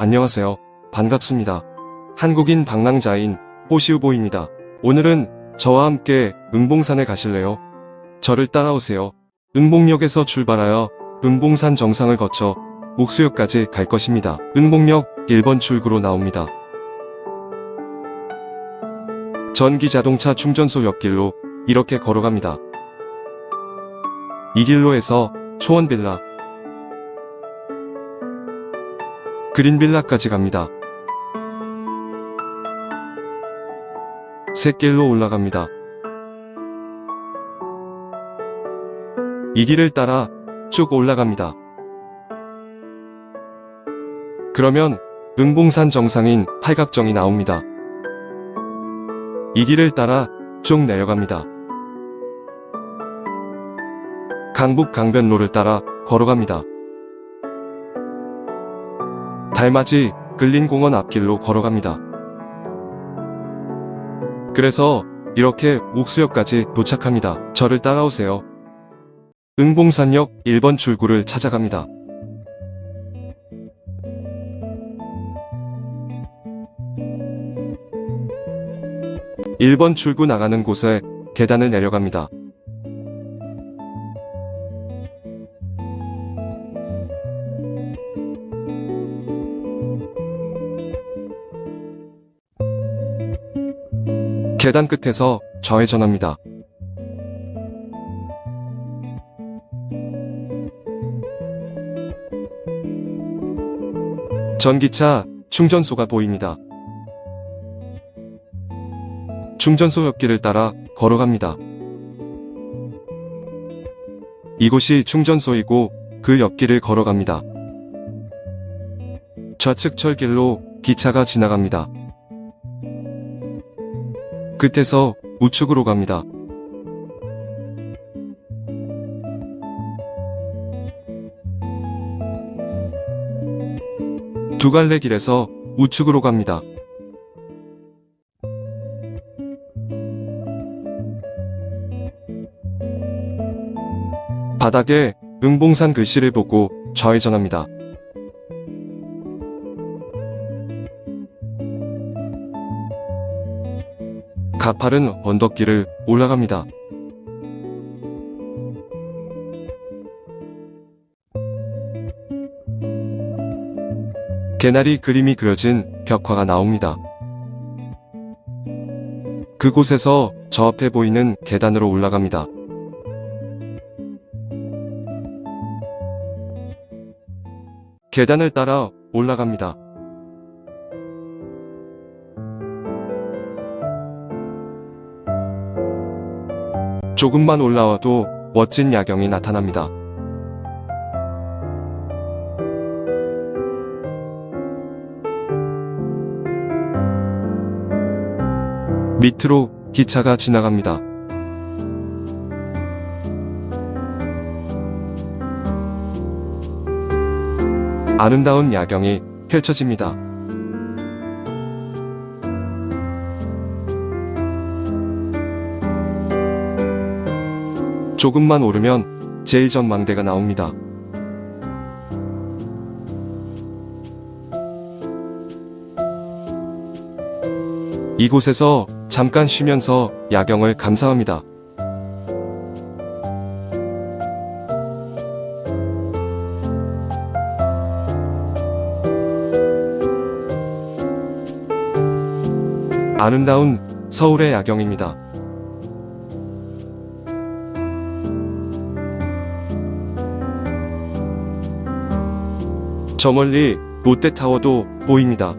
안녕하세요. 반갑습니다. 한국인 방랑자인 호시우보입니다. 오늘은 저와 함께 응봉산에 가실래요? 저를 따라오세요. 응봉역에서 출발하여 응봉산 정상을 거쳐 옥수역까지 갈 것입니다. 응봉역 1번 출구로 나옵니다. 전기 자동차 충전소 옆길로 이렇게 걸어갑니다. 이 길로에서 초원빌라, 그린빌라까지 갑니다. 샛길로 올라갑니다. 이 길을 따라 쭉 올라갑니다. 그러면 응봉산 정상인 팔각정이 나옵니다. 이 길을 따라 쭉 내려갑니다. 강북 강변로를 따라 걸어갑니다. 달맞이 근린공원 앞길로 걸어갑니다. 그래서 이렇게 옥수역까지 도착합니다. 저를 따라오세요. 응봉산역 1번 출구를 찾아갑니다. (1번) 출구 나가는 곳에 계단을 내려갑니다. 계단 끝에서 좌회전합니다. 전기차 충전소가 보입니다. 충전소 옆길을 따라 걸어갑니다. 이곳이 충전소이고 그 옆길을 걸어갑니다. 좌측 철길로 기차가 지나갑니다. 끝에서 우측으로 갑니다. 두 갈래 길에서 우측으로 갑니다. 바닥에 응봉산 글씨를 보고 좌회전합니다. 가파른 언덕길을 올라갑니다. 개나리 그림이 그려진 벽화가 나옵니다. 그곳에서 저 앞에 보이는 계단으로 올라갑니다. 계단을 따라 올라갑니다. 조금만 올라와도 멋진 야경이 나타납니다. 밑으로 기차가 지나갑니다. 아름다운 야경이 펼쳐집니다. 조금만 오르면 제1전망대가 나옵니다. 이곳에서 잠깐 쉬면서 야경을 감상합니다. 아름다운 서울의 야경입니다. 저 멀리 롯데타워도 보입니다.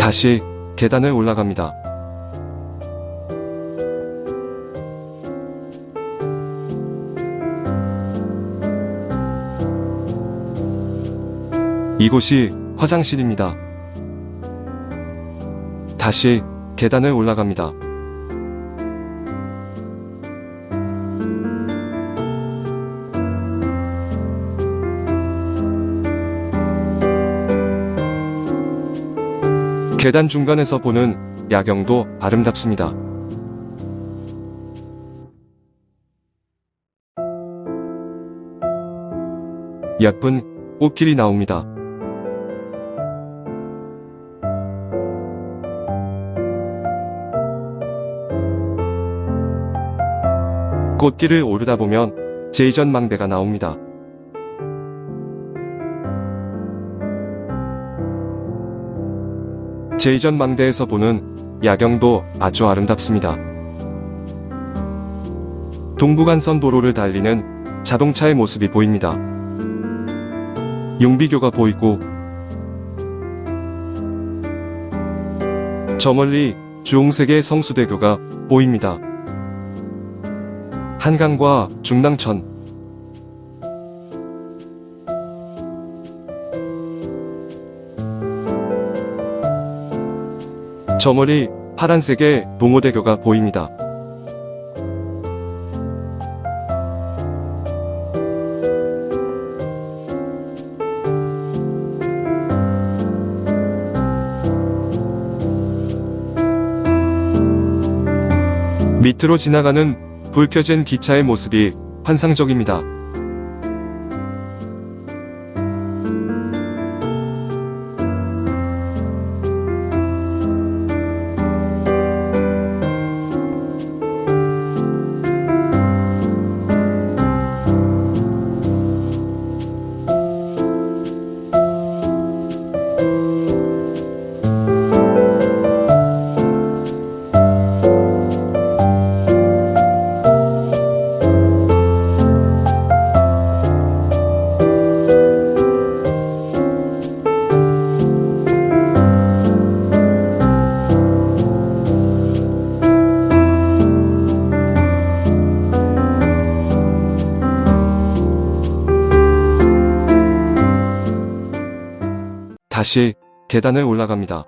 다시 계단을 올라갑니다. 이곳이 화장실입니다. 다시 계단을 올라갑니다. 계단 중간에서 보는 야경도 아름답습니다. 예쁜 꽃길이 나옵니다. 꽃길을 오르다 보면 제이전 망대가 나옵니다. 제이전 망대에서 보는 야경도 아주 아름답습니다. 동부간선 도로를 달리는 자동차의 모습이 보입니다. 용비교가 보이고 저 멀리 주홍색의 성수대교가 보입니다. 한강과 중랑천 저 멀리 파란색의 동호대교가 보입니다. 밑으로 지나가는 불 켜진 기차의 모습이 환상적입니다. 다시 계단을 올라갑니다.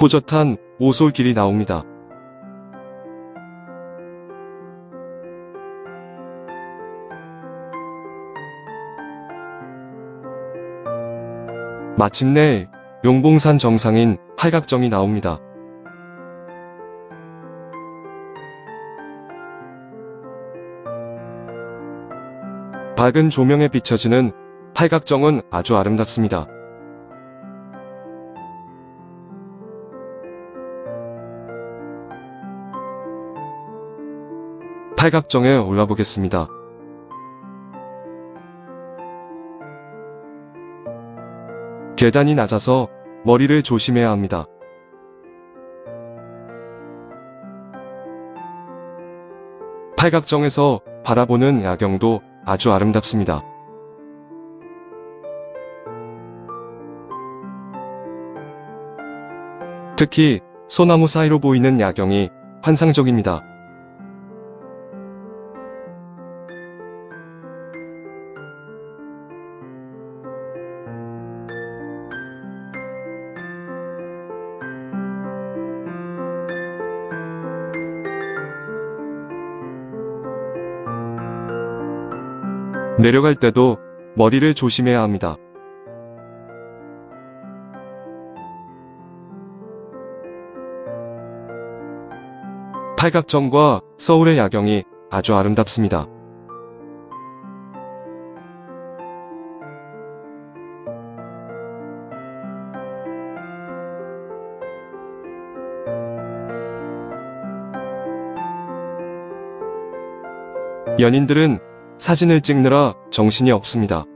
호젓한 오솔길이 나옵니다. 마침내 용봉산 정상인 팔각정이 나옵니다. 밝은 조명에 비춰지는 팔각정은 아주 아름답습니다. 팔각정에 올라보겠습니다. 계단이 낮아서 머리를 조심해야 합니다. 팔각정에서 바라보는 야경도 아주 아름답습니다. 특히 소나무 사이로 보이는 야경이 환상적입니다. 내려갈 때도 머리를 조심해야 합니다. 팔각정과 서울의 야경이 아주 아름답습니다. 연인들은 사진을 찍느라 정신이 없습니다.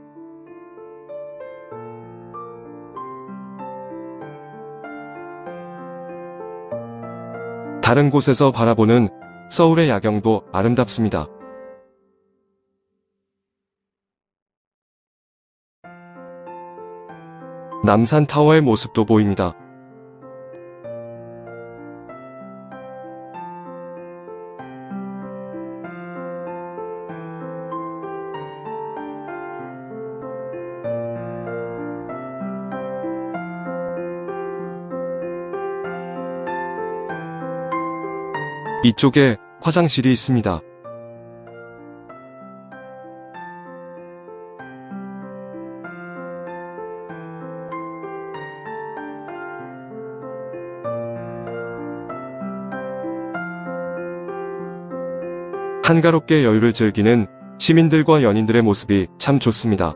다른 곳에서 바라보는 서울의 야경도 아름답습니다. 남산 타워의 모습도 보입니다. 이쪽에 화장실이 있습니다. 한가롭게 여유를 즐기는 시민들과 연인들의 모습이 참 좋습니다.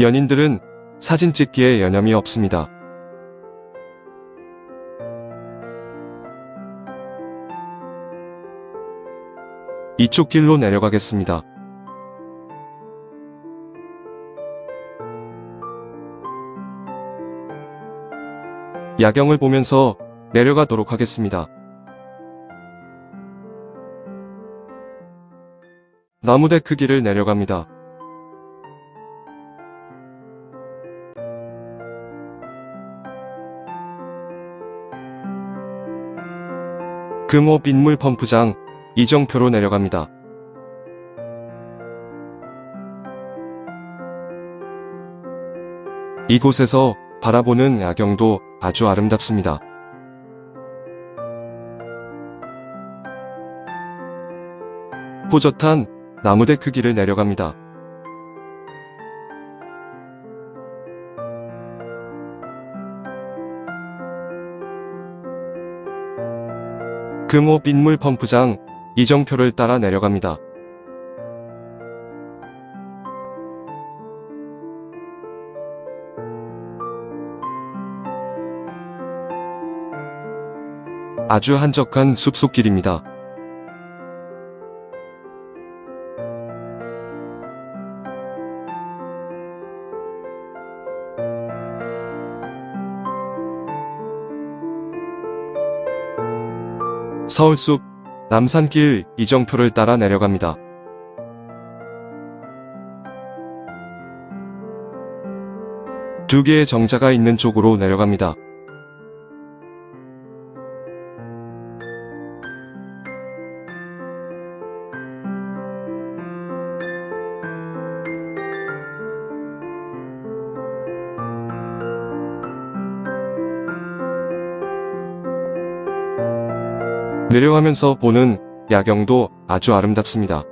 연인들은 사진 찍기에 여념이 없습니다. 이쪽 길로 내려가겠습니다. 야경을 보면서 내려가도록 하겠습니다. 나무대 크기를 내려갑니다. 금호 빗물 펌프장 이정표로 내려갑니다. 이곳에서 바라보는 야경도 아주 아름답습니다. 호젓한 나무대 크기를 내려갑니다. 금호 빗물 펌프장 이정표를 따라 내려갑니다. 아주 한적한 숲속길입니다. 서울숲 남산길 이정표를 따라 내려갑니다. 두 개의 정자가 있는 쪽으로 내려갑니다. 내려가면서 보는 야경도 아주 아름답습니다.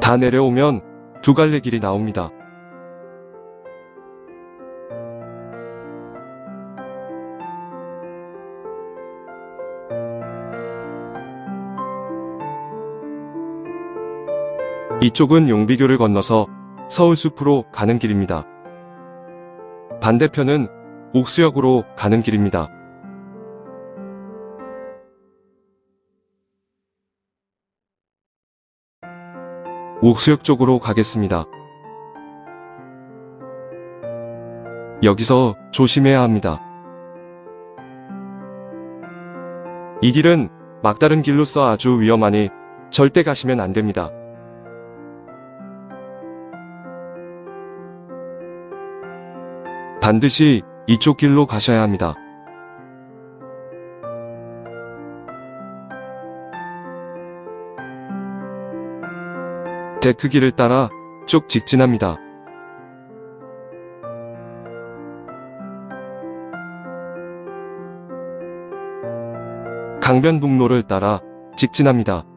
다 내려오면 두 갈래 길이 나옵니다. 이쪽은 용비교를 건너서 서울숲으로 가는 길입니다. 반대편은 옥수역으로 가는 길입니다. 옥수역 쪽으로 가겠습니다. 여기서 조심해야 합니다. 이 길은 막다른 길로서 아주 위험하니 절대 가시면 안 됩니다. 반드시 이쪽 길로 가셔야 합니다. 데크길을 따라 쭉 직진합니다. 강변북로를 따라 직진합니다.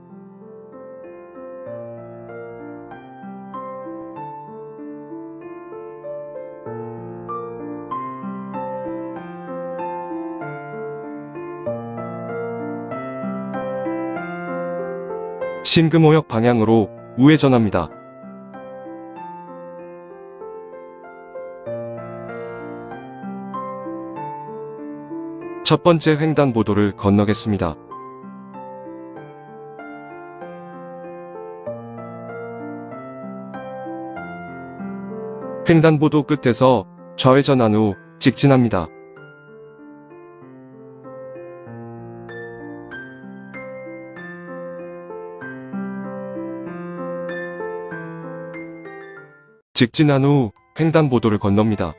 신금호역 방향으로 우회전합니다. 첫 번째 횡단보도를 건너겠습니다. 횡단보도 끝에서 좌회전한 후 직진합니다. 직진한 후 횡단보도를 건넙니다.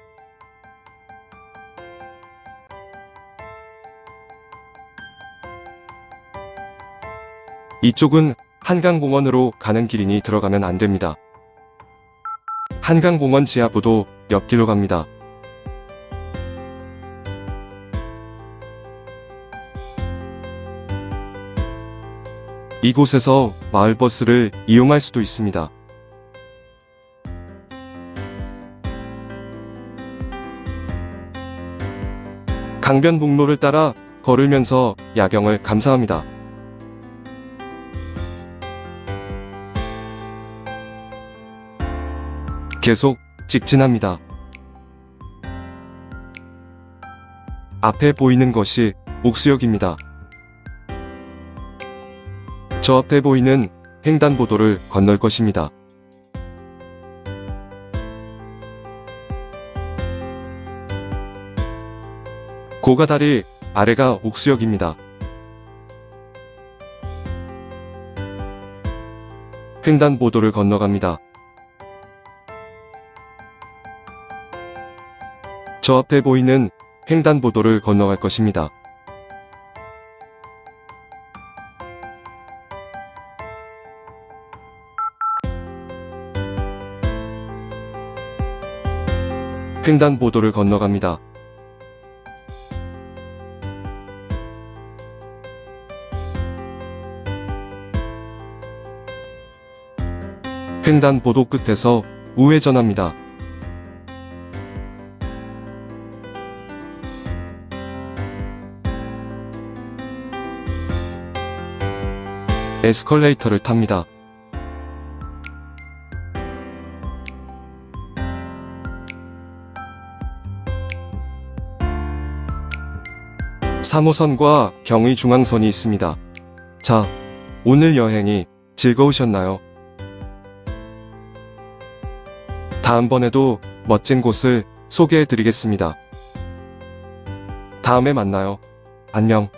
이쪽은 한강공원으로 가는 길이니 들어가면 안됩니다. 한강공원 지하보도 옆길로 갑니다. 이곳에서 마을버스를 이용할 수도 있습니다. 강변북로를 따라 걸으면서 야경을 감상합니다. 계속 직진합니다. 앞에 보이는 것이 옥수역입니다. 저 앞에 보이는 횡단보도를 건널 것입니다. 고가 다리 아래가 옥수역입니다. 횡단보도를 건너갑니다. 저 앞에 보이는 횡단보도를 건너갈 것입니다. 횡단보도를 건너갑니다. 횡단 보도 끝에서 우회전합니다. 에스컬레이터를 탑니다. 삼호선과 경의중앙선이 있습니다. 자, 오늘 여행이 즐거우셨나요? 다음번에도 멋진 곳을 소개해 드리겠습니다. 다음에 만나요. 안녕.